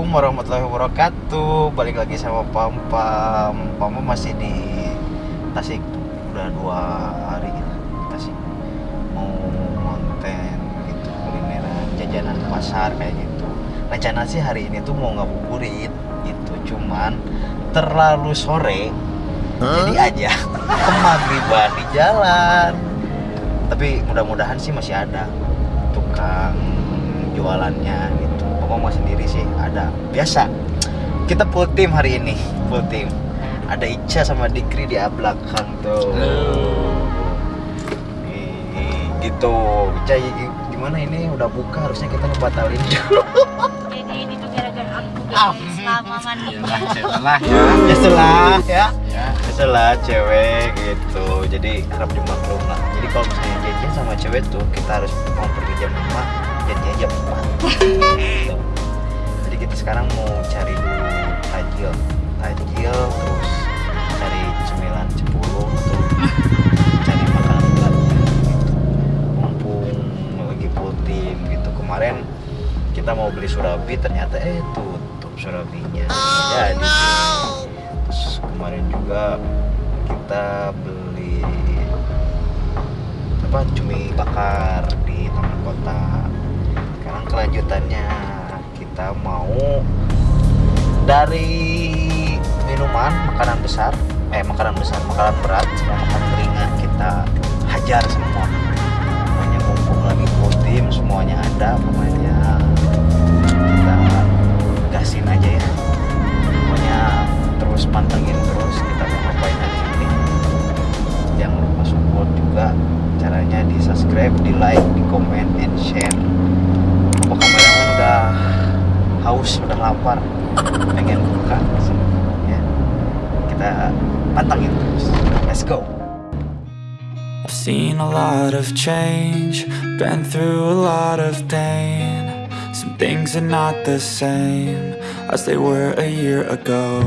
Assalamualaikum warahmatullahi wabarakatuh. Balik lagi sama Pam Pam. Pam masih di Tasik. Udah dua hari di Tasik. Mau konten gitu Kulineran, jajanan pasar kayak gitu. Rencana sih hari ini tuh mau ngabuburit gitu. Cuman terlalu sore. Jadi aja Kemagriban di jalan. Tapi mudah-mudahan sih masih ada Tukang jualannya gitu Pokoknya sendiri sih ada. Biasa. Kita full tim hari ini full tim ada Ica sama Dikri di belakang tuh. Nih, gitu. Ica gi- gimana ini? Udah buka harusnya kita ngebatalin dulu. Jadi ini tuh gara-gara aku Ah. selama mandi. setelah ya ya. Setelah ya. Ya ya setelah cewek gitu. Jadi harap dimaklum lah. Jadi kalau misalnya jajan sama cewek tuh kita harus mau pergi jam 5 4 Gitu. jadi kita sekarang mau cari dulu tajil tajil terus cari cemilan 10 untuk cari makanan berat gitu mumpung lagi full gitu. Kemarin kita mau beli surabi ternyata eh tutup surabinya. Jadi terus kemarin juga kita beli apa cumi bakar di taman kota kelanjutannya. Kita mau dari minuman makanan besar. Eh makanan besar makanan berat sama makanan ringan kita hajar semua. Pokoknya mumpung lagi tim semuanya ada pokoknya kita gasin aja ya. Pokoknya terus pantengin terus kita lapar pengen buka ya kita pantengin terus let's go I've seen a lot of change, been through a lot of pain. Some things are not the same as they were a year ago.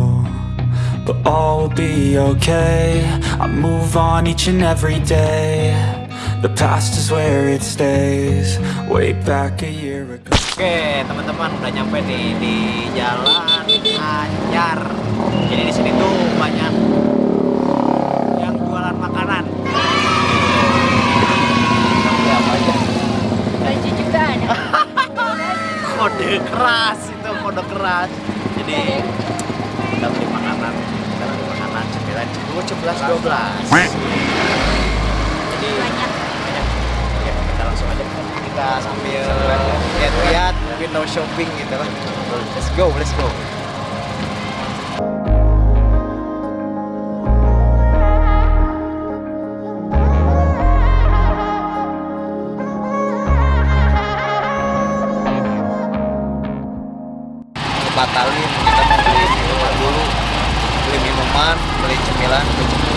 But all will be okay. I move on each and every day. The past is where it stays, way back a year ago. Oke teman-teman udah nyampe nih di Jalan Anyar. Jadi di sini tuh banyak yang jualan makanan. Kita beli apa aja? Baju juga ada. Kode keras itu kode keras. Jadi kita beli makanan, kita beli makanan cemilan 10, 11, 12. Jadi Banyak. banyak. Oke, kita langsung aja kita sambil lihat-lihat window shopping gitu. Let's go, let's go. batalin kita beli minuman dulu beli minuman beli cemilan beli target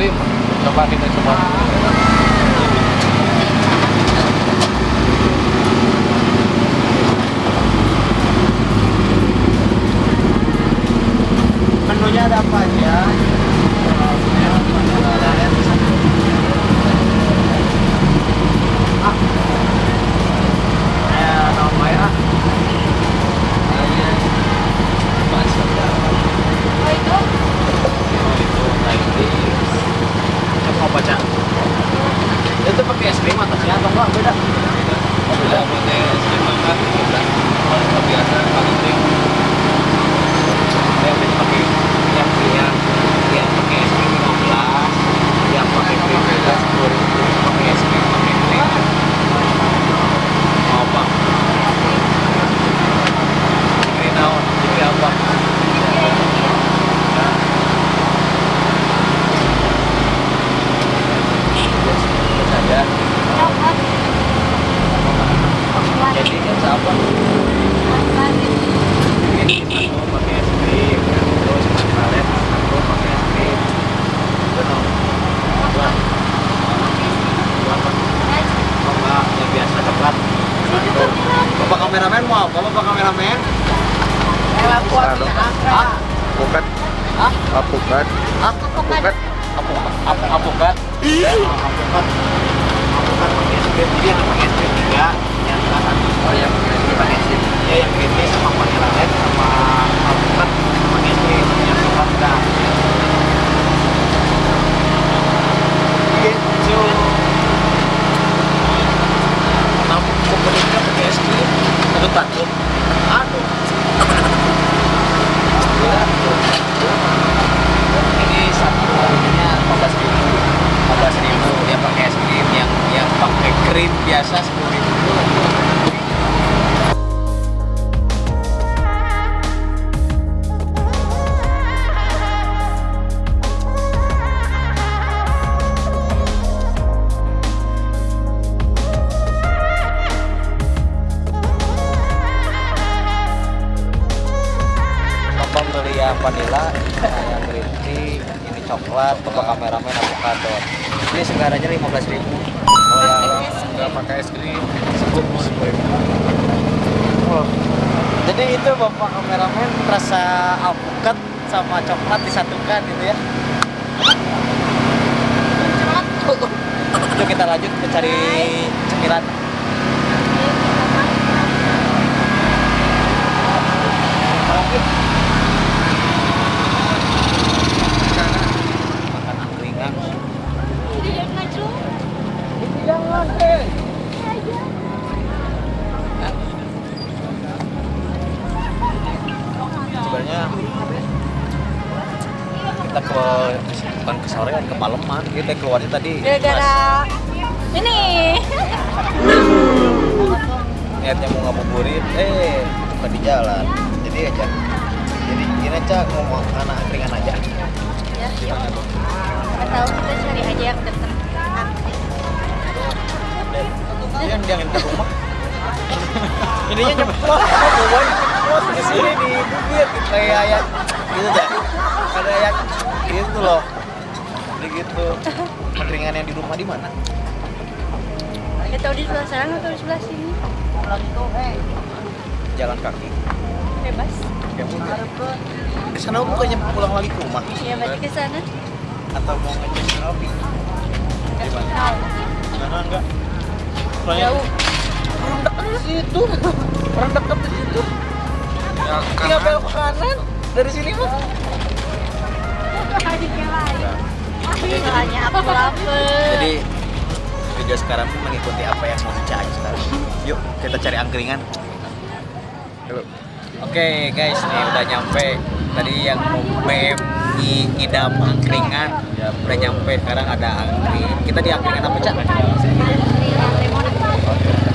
sendiri coba kita coba menunya ada apa aja ya? Kameramen mau apa Bapak kameramen? Evakuasi. Hah? Apukat. Apokat. Apukat. Apukat. Apukat. Apukat. Apukat pakai jadi pakai SPM tiga, yang kelas satu. Oh yang pakai SPM. Ya yang GT sama sama apukat SPM yang kelas. Gitu. Namun kemudian pakai SPM. Aduh takut. Aduh. ini satu harinya 15 ribu 15 ribu dia pakai es krim yang yang pakai krim biasa 10 ribu vanilla, yang green tea, ini coklat, bapak kameramen avocado. Ini segaranya 15 ribu. Nggak pakai es krim, cukup Oh. Jadi itu bapak kameramen rasa alpukat sama coklat disatukan gitu ya. Yuk kita lanjut ke cari cemilan. Makan angkringan. sebenarnya kita ke bukan ke sorean ke maleman kita keluarnya tadi. Gara-gara ini. niatnya mau ngabuburit. Eh bukan di jalan. Jadi aja. Jadi gini aja ngomong anak angkringan aja. Ya, yuk. Atau kita cari aja yang dekat. dia jangan ke rumah. Ininya nyemplung boy terus di sini di bibir kayak yang gitu aja. Ada yang gitu loh jadi gitu. Angkringan yang di rumah di mana? Ya tahu di sebelah sana atau di sebelah sini. jalan kaki. Bebas. ya udah. Ke sana bukannya pulang lagi ke rumah? Ya berarti ke sana. atau mau ngecek Robi di mana sana enggak soalnya Jauh. orang dekat di situ. Orang dekat di situ. Tinggal belok ke kanan. Dari sini mah Soalnya aku lapar. jadi video sekarang pun mengikuti apa yang mau dicari sekarang. Yuk kita cari angkringan. Yuk. oke guys nih udah nyampe. Tadi yang mau BM i idam angkringan udah nyampe. Sekarang ada angkring kita di angkringan apa cak?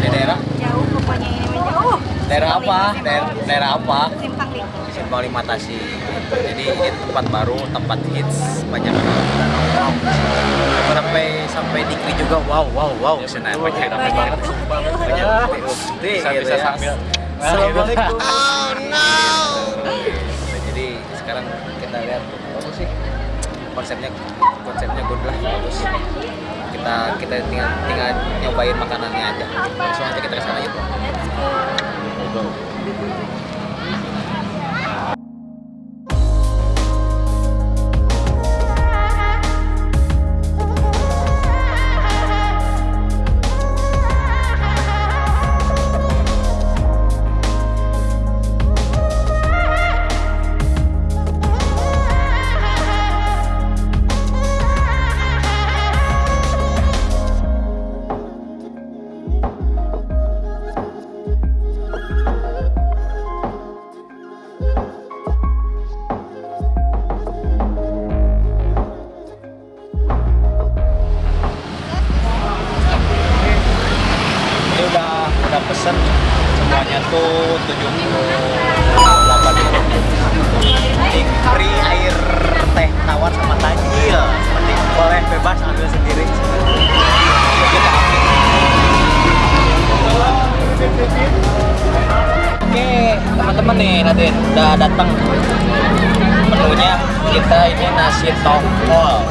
Di daerah? Jauh pokoknya ini. Mah jauh. daerah apa daerah, daerah apa Lima Tasik jadi ini tempat baru tempat hits banyak orang sampai sampai dikri juga wow wow wow. Sana banyak Banyak banget. Banyak bukti Bisa- gitu bisa ya. sambil. Assalamualaikum. Jadi sekarang kita lihat bagus sih? Konsepnya konsepnya good lah bagus. Kita kita tinggal tinggal nyobain makanannya aja. Langsung aja kita ke sana yuk. Let's go. Teman-teman nih Raden. Udah datang. Menunya kita ini nasi tongkol.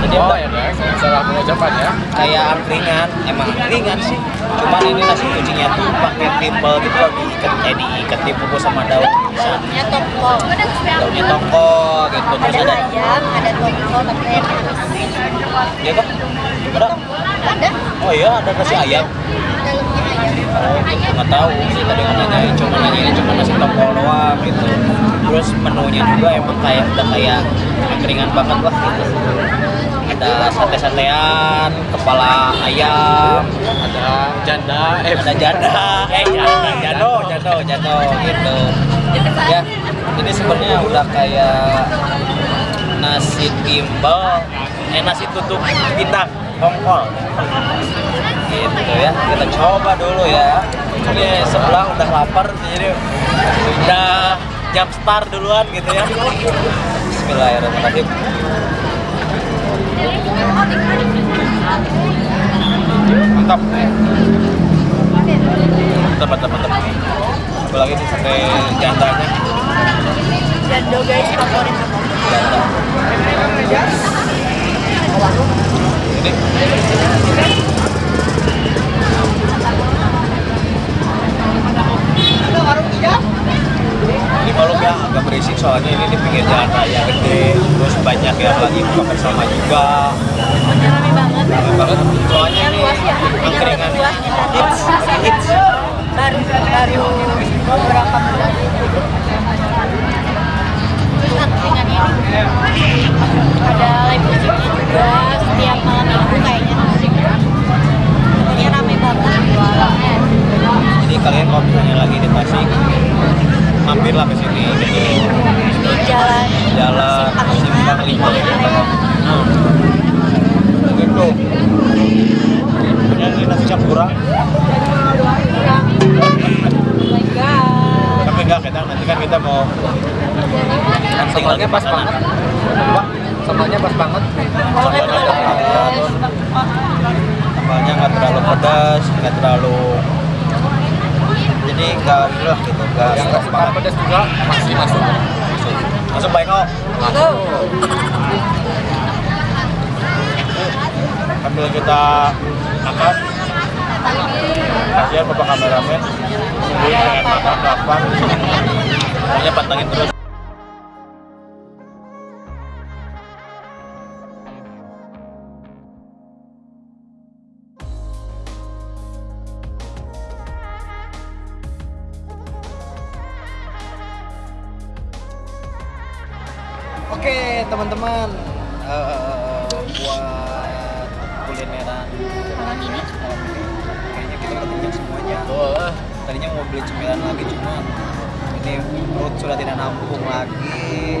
Jadi Oh, ya, salah pengucapan ya? Kayak angkringan emang angkringan sih. Cuman ini nasi kucingnya tuh pakai timbal gitu loh diikat. Eh diikat dibungkus sama daun pisang. Daunnya tongkol. daunnya tongko gitu. Terus Ada ada ayam, ada tongkol, tapi ayam rebus. ya kok ada? Ada oh iya ada nasi ayam dalamnya ayam. gitu nggak tahu sih tadi nggak nanyain. Cuma nanyain cuma nasi tongkol doang gitu. Terus menunya juga emang kayak udah kayak angkringan banget lah gitu. Ada sate-satean kepala ayam ada janda eh ada janda. Eh janda jando jando jando gitu. Ya ini sebenarnya udah kayak nasi timbal eh nasi tutup pindang tongkol gitu ya kita coba dulu ya. Ini sebelah udah lapar jadi udah jam start duluan gitu ya. Bismillahirrahmanirrahim. Mantap. Mantap mantap mantap apalagi nih sate jandanya Jando guys, favorit aku. Ini malam ya agak berisik soalnya ini di pinggir jalan raya gede terus banyak yang lagi buka bersama juga rame banget. rame banget soalnya ini ya, angkringan ya. hits hits Baru baru beberapa bulan. Ada live musiknya juga setiap malam minggu kayaknya. Pokoknya rame banget. jadi kalian kalau misalnya lagi di Tasik mampirlah ke sini gitu Ini jalan jalan Simpang Lima, lima pinggir Lemongan. nah gitu ini nasi campura kita nanti kan kita mau lagi pas banget. Sambalnya pas banget? Sambalnya nggak terlalu nggak pedas nggak terlalu jadi nggak lah gitu. Nggak yang banget. pedas juga masih masuk. Masuk. Baik kok masuk. Sambil kita makan kasihan bapak kameramen. Nungguin pengen makan kapan pokoknya pantengin terus. Oke teman-teman. Eh, buat kulineran. Malam ini kenyang semuanya. Wah, tadinya mau beli cemilan lagi cuma ini perut sudah tidak nampung lagi.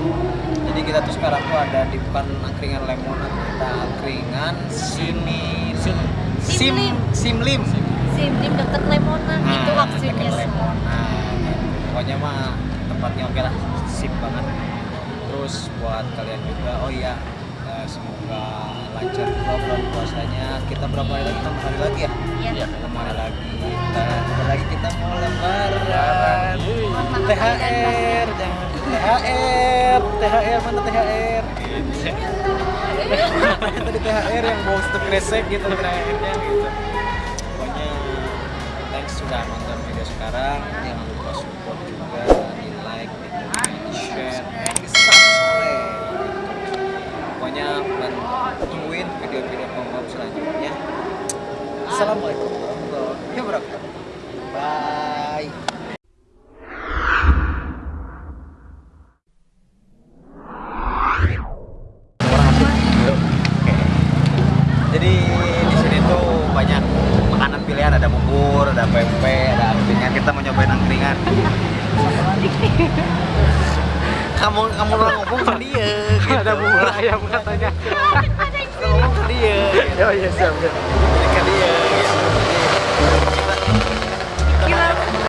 Jadi kita tuh sekarang tuh ada di bukan angkringan lemonan kita angkringan sini sim Simlim. simlim Simlim deket Lemonan Nah, itu maksudnya. lemonan. pokoknya mah tempatnya oke lah sip banget. Terus buat kalian juga oh iya eh, semoga lancar juga bulan puasanya kita berapa hari lagi? Enam hari lagi ya? Iya. enam hari lagi? Bentar lagi? Kita mau lebaran. THR jangan THR THR mana THR tadi THR yang bau satu kresek gitu THR-nya gitu. Pokoknya thanks sudah nonton video sekarang. Jangan lupa support juga di like di comment di share and di subscribe pokoknya dan tungguin video-video pengop selanjutnya. Assalamualaikum warahmatullahi wabarakatuh. Bye ada ayam katanya Orang ngomong ke dia. ya ya siap siap